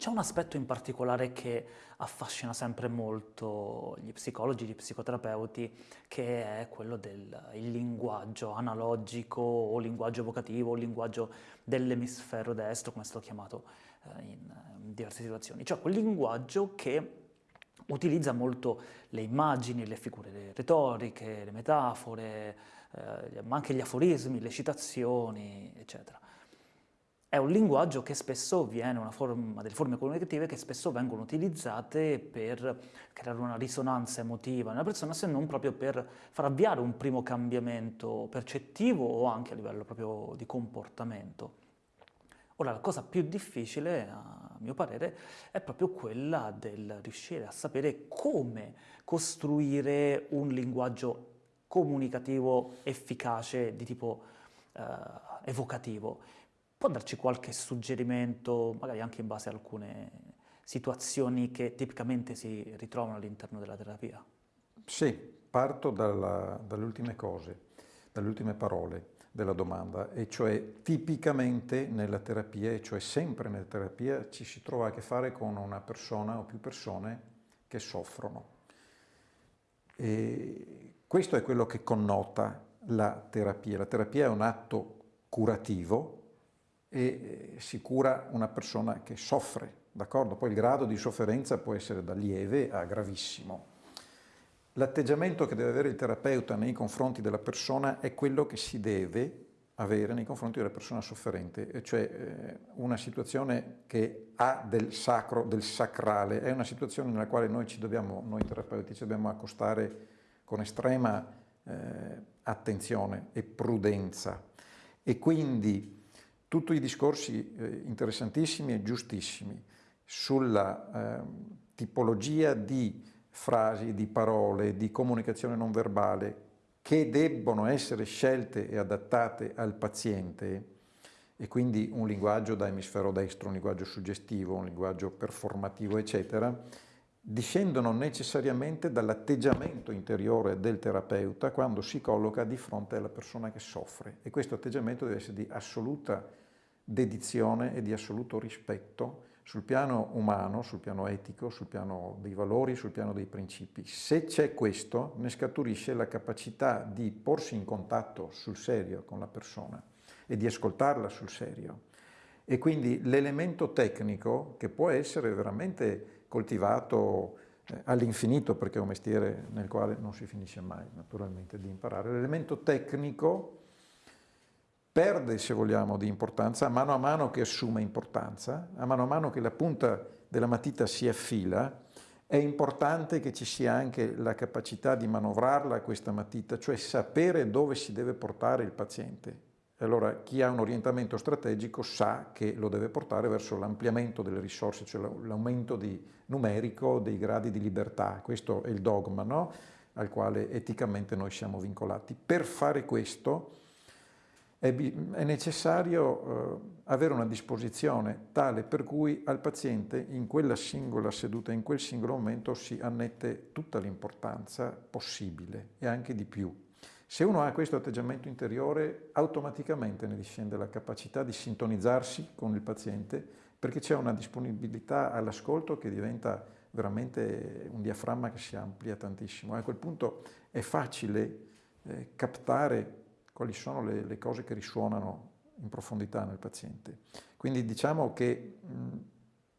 C'è un aspetto in particolare che affascina sempre molto gli psicologi, gli psicoterapeuti, che è quello del linguaggio analogico o linguaggio evocativo o linguaggio dell'emisfero destro, come è stato chiamato eh, in, diverse situazioni. Cioè quel linguaggio che utilizza molto le immagini, le figure retoriche, le metafore, eh, ma anche gli aforismi, le citazioni, eccetera. È un linguaggio che spesso viene, una forma, delle forme comunicative che spesso vengono utilizzate per creare una risonanza emotiva nella persona, se non proprio per far avviare un primo cambiamento percettivo o anche a livello proprio di comportamento. Ora, la cosa più difficile, a mio parere, è proprio quella del riuscire a sapere come costruire un linguaggio comunicativo efficace di tipo eh, evocativo. Può darci qualche suggerimento, magari anche in base a alcune situazioni che tipicamente si ritrovano all'interno della terapia? Sì, parto dalla, dalle ultime cose, dalle ultime parole della domanda, e cioè tipicamente nella terapia, e cioè sempre nella terapia, ci si trova a che fare con una persona o più persone che soffrono. E questo è quello che connota la terapia. La terapia è un atto curativo, e eh, si cura una persona che soffre, d'accordo? Poi il grado di sofferenza può essere da lieve a gravissimo. L'atteggiamento che deve avere il terapeuta nei confronti della persona è quello che si deve avere nei confronti della persona sofferente, cioè eh, una situazione che ha del sacro, del sacrale, è una situazione nella quale noi dobbiamo, noi terapeuti, ci dobbiamo accostare con estrema eh, attenzione e prudenza e quindi tutti i discorsi eh, interessantissimi e giustissimi sulla eh, tipologia di frasi, di parole, di comunicazione non verbale che debbono essere scelte e adattate al paziente e quindi un linguaggio da emisfero destro, un linguaggio suggestivo, un linguaggio performativo, eccetera, discendono necessariamente dall'atteggiamento interiore del terapeuta quando si colloca di fronte alla persona che soffre e questo atteggiamento deve essere di assoluta dedizione e di assoluto rispetto sul piano umano, sul piano etico, sul piano dei valori, sul piano dei principi. Se c'è questo, ne scaturisce la capacità di porsi in contatto sul serio con la persona e di ascoltarla sul serio. E quindi l'elemento tecnico, che può essere veramente coltivato eh, all'infinito, perché è un mestiere nel quale non si finisce mai, naturalmente, di imparare, l'elemento tecnico perde, se vogliamo, di importanza a mano a mano che assume importanza, a mano a mano che la punta della matita si affila, è importante che ci sia anche la capacità di manovrarla questa matita, cioè sapere dove si deve portare il paziente. Allora chi ha un orientamento strategico sa che lo deve portare verso l'ampliamento delle risorse, cioè l'aumento numerico dei gradi di libertà. Questo è il dogma no? al quale eticamente noi siamo vincolati. Per fare questo è, è necessario eh, avere una disposizione tale per cui al paziente in quella singola seduta, in quel singolo momento si annette tutta l'importanza possibile e anche di più. Se uno ha questo atteggiamento interiore, automaticamente ne discende la capacità di sintonizzarsi con il paziente perché c'è una disponibilità all'ascolto che diventa veramente un diaframma che si amplia tantissimo. A quel punto è facile eh, captare quali sono le, le cose che risuonano in profondità nel paziente. Quindi diciamo che mh,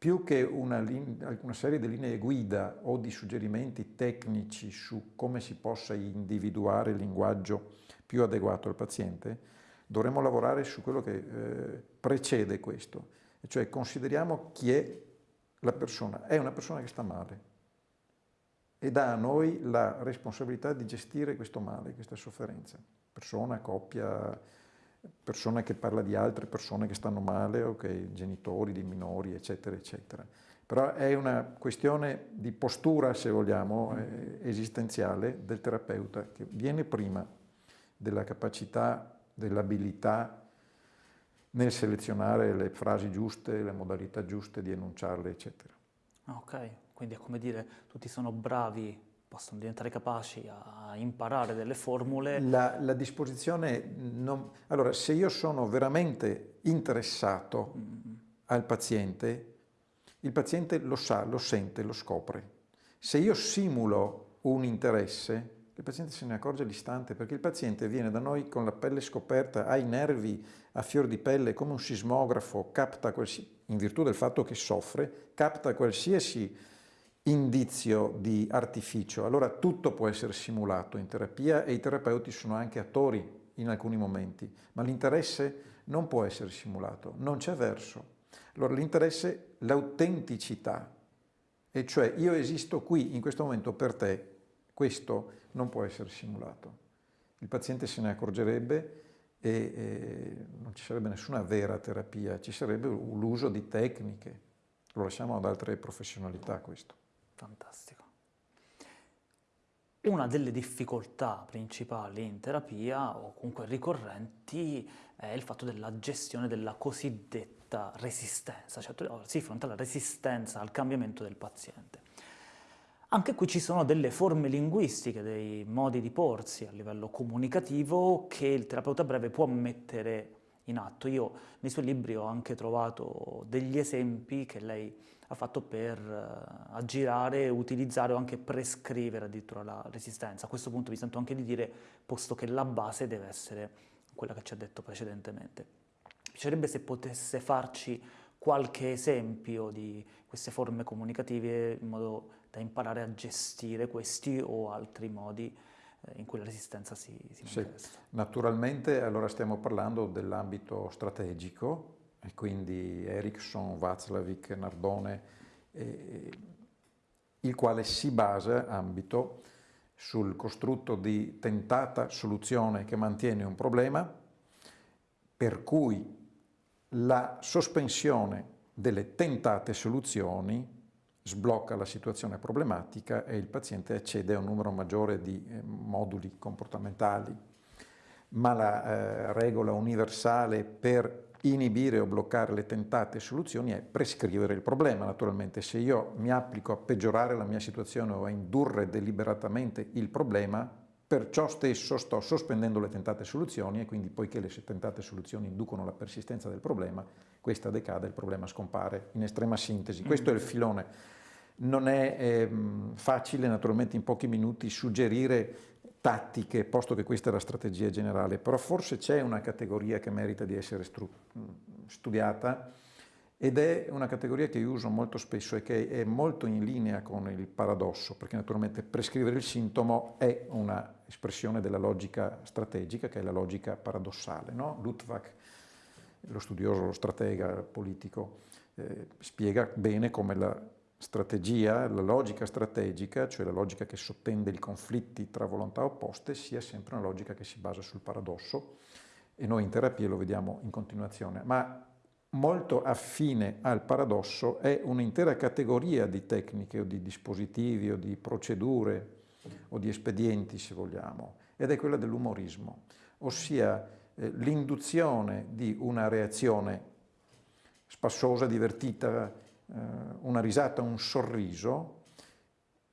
più che una, una, serie di linee guida o di suggerimenti tecnici su come si possa individuare il linguaggio più adeguato al paziente, dovremmo lavorare su quello che eh, precede questo, cioè consideriamo chi è la persona. È una persona che sta male. E dà a noi la responsabilità di gestire questo male, questa sofferenza. Persona, coppia, persona che parla di altre persone che stanno male, okay, genitori di minori, eccetera, eccetera. Però è una questione di postura, se vogliamo, eh, esistenziale del terapeuta, che viene prima della capacità, dell'abilità nel selezionare le frasi giuste, le modalità giuste di enunciarle, eccetera. Ok, quindi è come dire, tutti sono bravi possono diventare capaci a imparare delle formule. La, la disposizione, non... allora se io sono veramente interessato mm. al paziente, il paziente lo sa, lo sente, lo scopre. Se io simulo un interesse, il paziente se ne accorge all'istante perché il paziente viene da noi con la pelle scoperta, ha i nervi a fior di pelle come un sismografo, capta in virtù del fatto che soffre, capta qualsiasi indizio di artificio. Allora tutto può essere simulato in terapia e i terapeuti sono anche attori in alcuni momenti, ma l'interesse non può essere simulato, non c'è verso. Allora l'interesse, l'autenticità, e cioè io esisto qui in questo momento per te, questo non può essere simulato. Il paziente se ne accorgerebbe e, e non ci sarebbe nessuna vera terapia, ci sarebbe l'uso di tecniche. Lo lasciamo ad altre professionalità questo. Fantastico. Una delle difficoltà principali in terapia, o comunque ricorrenti, è il fatto della gestione della cosiddetta resistenza, cioè si affronta la resistenza al cambiamento del paziente. Anche qui ci sono delle forme linguistiche, dei modi di porsi a livello comunicativo che il terapeuta breve può mettere in atto. Io nei suoi libri ho anche trovato degli esempi che lei ha fatto per uh, aggirare, utilizzare o anche prescrivere addirittura la resistenza. A questo punto mi sento anche di dire, posto che la base deve essere quella che ci ha detto precedentemente. Mi piacerebbe se potesse farci qualche esempio di queste forme comunicative in modo da imparare a gestire questi o altri modi eh, in cui la resistenza si, si manifesta. Sì. Naturalmente allora stiamo parlando dell'ambito strategico, e quindi Ericsson, Václavic, Nardone, eh, il quale si basa, ambito, sul costrutto di tentata soluzione che mantiene un problema, per cui la sospensione delle tentate soluzioni sblocca la situazione problematica e il paziente accede a un numero maggiore di eh, moduli comportamentali. Ma la eh, regola universale per inibire o bloccare le tentate soluzioni è prescrivere il problema. Naturalmente se io mi applico a peggiorare la mia situazione o a indurre deliberatamente il problema, perciò stesso sto sospendendo le tentate soluzioni e quindi poiché le tentate soluzioni inducono la persistenza del problema, questa decade, il problema scompare in estrema sintesi. Questo è il filone. Non è eh, facile naturalmente in pochi minuti suggerire tattiche, posto che questa è la strategia generale, però forse c'è una categoria che merita di essere studiata ed è una categoria che io uso molto spesso e che è molto in linea con il paradosso, perché naturalmente prescrivere il sintomo è una espressione della logica strategica, che è la logica paradossale. No? Luttwak, lo studioso, lo stratega politico, eh, spiega bene come la strategia, la logica strategica, cioè la logica che sottende i conflitti tra volontà opposte, sia sempre una logica che si basa sul paradosso e noi in terapia lo vediamo in continuazione. Ma molto affine al paradosso è un'intera categoria di tecniche o di dispositivi o di procedure o di espedienti, se vogliamo, ed è quella dell'umorismo, ossia eh, l'induzione di una reazione spassosa, divertita, eh, una risata, un sorriso,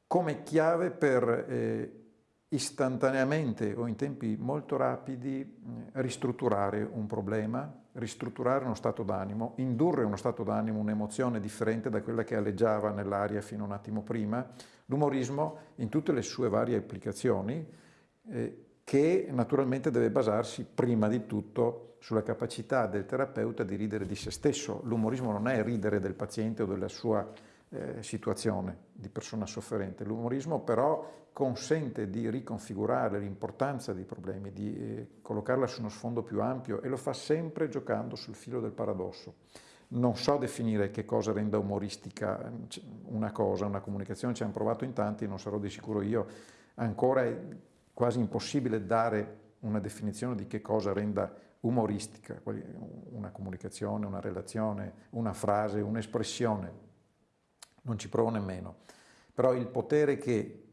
come chiave per eh, istantaneamente o in tempi molto rapidi eh, ristrutturare un problema, ristrutturare uno stato d'animo, indurre uno stato d'animo, un'emozione differente da quella che alleggiava nell'aria fino a un attimo prima. L'umorismo in tutte le sue varie applicazioni, eh, che naturalmente deve basarsi prima di tutto sulla capacità del terapeuta di ridere di se stesso. L'umorismo non è ridere del paziente o della sua eh, situazione di persona sofferente. L'umorismo però consente di riconfigurare l'importanza dei problemi, di eh, collocarla su uno sfondo più ampio e lo fa sempre giocando sul filo del paradosso. Non so definire che cosa renda umoristica una cosa, una comunicazione, ci hanno provato in tanti, non sarò di sicuro io. Ancora è quasi impossibile dare una definizione di che cosa renda umoristica, una comunicazione, una relazione, una frase, un'espressione. Non ci provo nemmeno. Però il potere che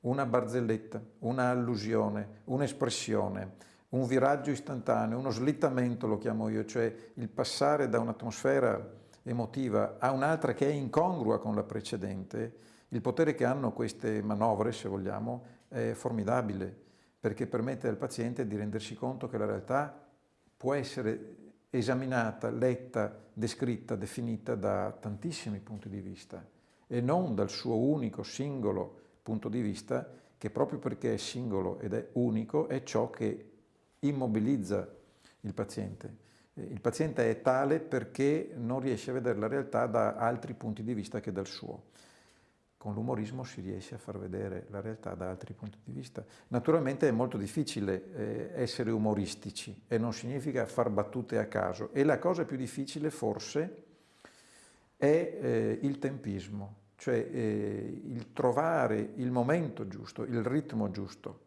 una barzelletta, una allusione, un'espressione, un viraggio istantaneo, uno slittamento lo chiamo io, cioè il passare da un'atmosfera emotiva a un'altra che è incongrua con la precedente, il potere che hanno queste manovre, se vogliamo, è formidabile, perché permette al paziente di rendersi conto che la realtà può essere esaminata, letta, descritta, definita da tantissimi punti di vista e non dal suo unico, singolo punto di vista che proprio perché è singolo ed è unico è ciò che immobilizza il paziente. Il paziente è tale perché non riesce a vedere la realtà da altri punti di vista che dal suo. Con l'umorismo si riesce a far vedere la realtà da altri punti di vista. Naturalmente è molto difficile eh, essere umoristici e non significa far battute a caso. E la cosa più difficile forse è eh, il tempismo, cioè eh, il trovare il momento giusto, il ritmo giusto.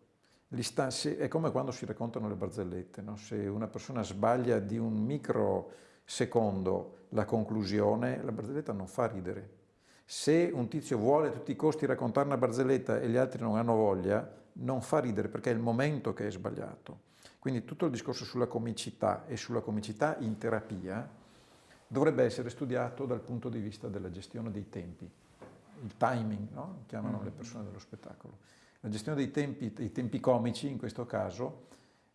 È come quando si raccontano le barzellette, no? se una persona sbaglia di un microsecondo la conclusione, la barzelletta non fa ridere, se un tizio vuole a tutti i costi raccontare una barzelletta e gli altri non hanno voglia, non fa ridere perché è il momento che è sbagliato. Quindi tutto il discorso sulla comicità e sulla comicità in terapia dovrebbe essere studiato dal punto di vista della gestione dei tempi, il timing, no? chiamano le persone dello spettacolo. La gestione dei tempi, dei tempi comici in questo caso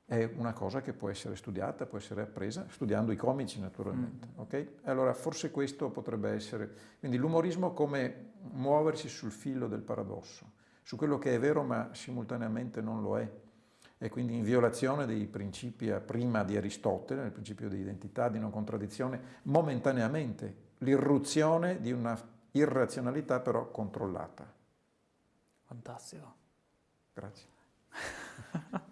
è una cosa che può essere studiata, può essere appresa, studiando i comici naturalmente. Mm. Okay? Allora forse questo potrebbe essere... Quindi l'umorismo come muoversi sul filo del paradosso, su quello che è vero ma simultaneamente non lo è, e quindi in violazione dei principi prima di Aristotele, il principio di identità, di non contraddizione, momentaneamente, l'irruzione di una irrazionalità però controllata. Fantastico. Grazie.